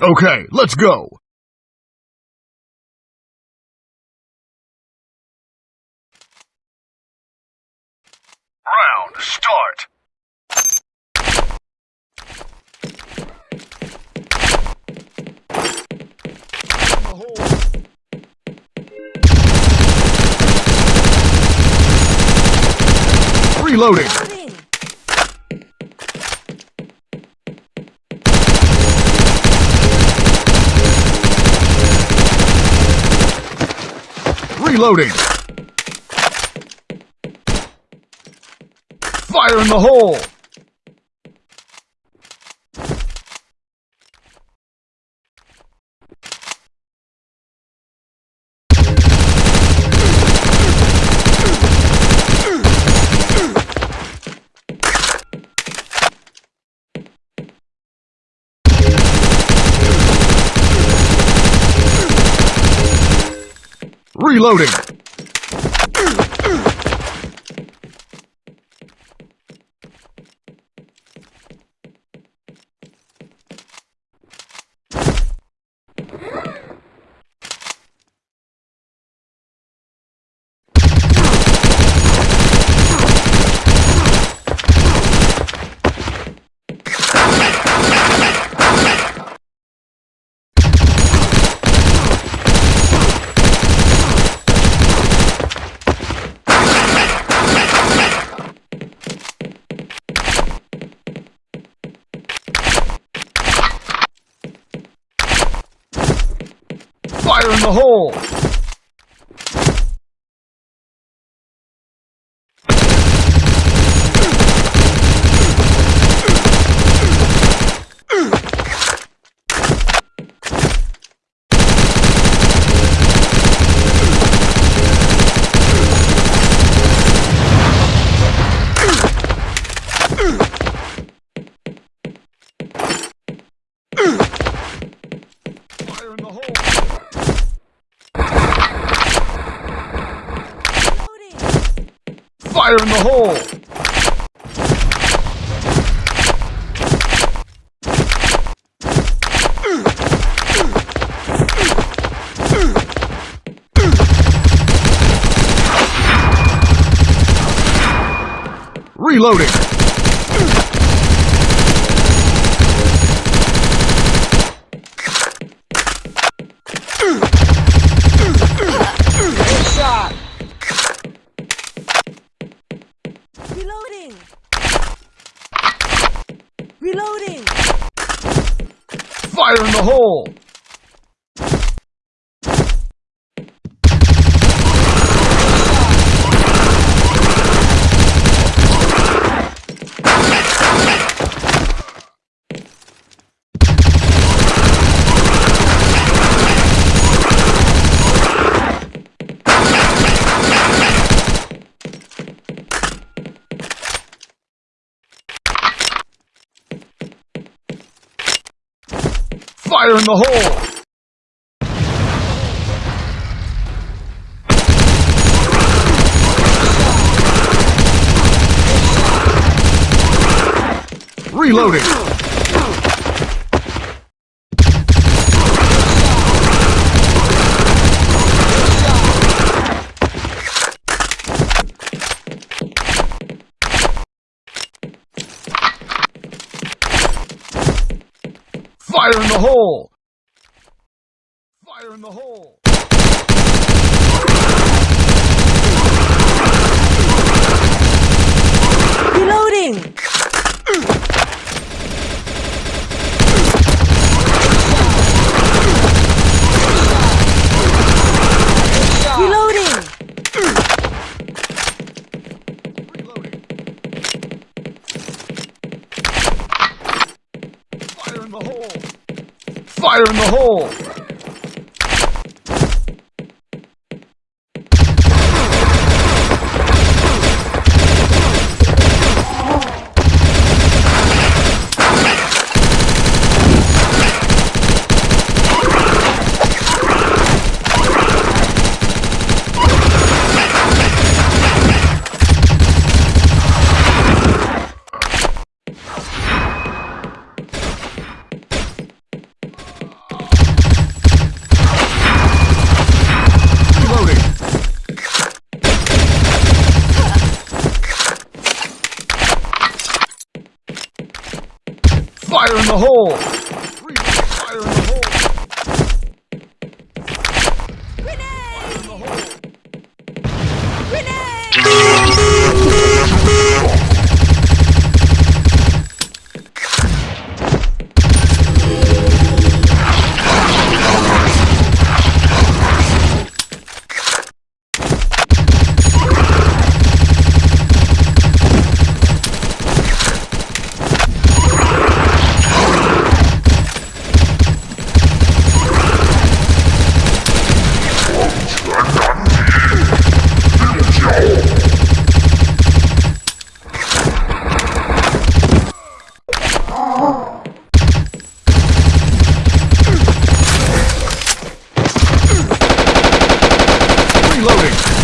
Okay, let's go. Round start. Reloading. Reloading. Fire in the hole. Reloading. Fire in the hole. Fire in the hole. Reloading. Fire in the hole! Reloading! Shot. Reloading. Reloading. Fire in the hole! Fire in the hole! Reloading! Fire in the hole! Fire in the hole! Reloading. Hole! Fire in the hole! Fire in the hole! Reloading!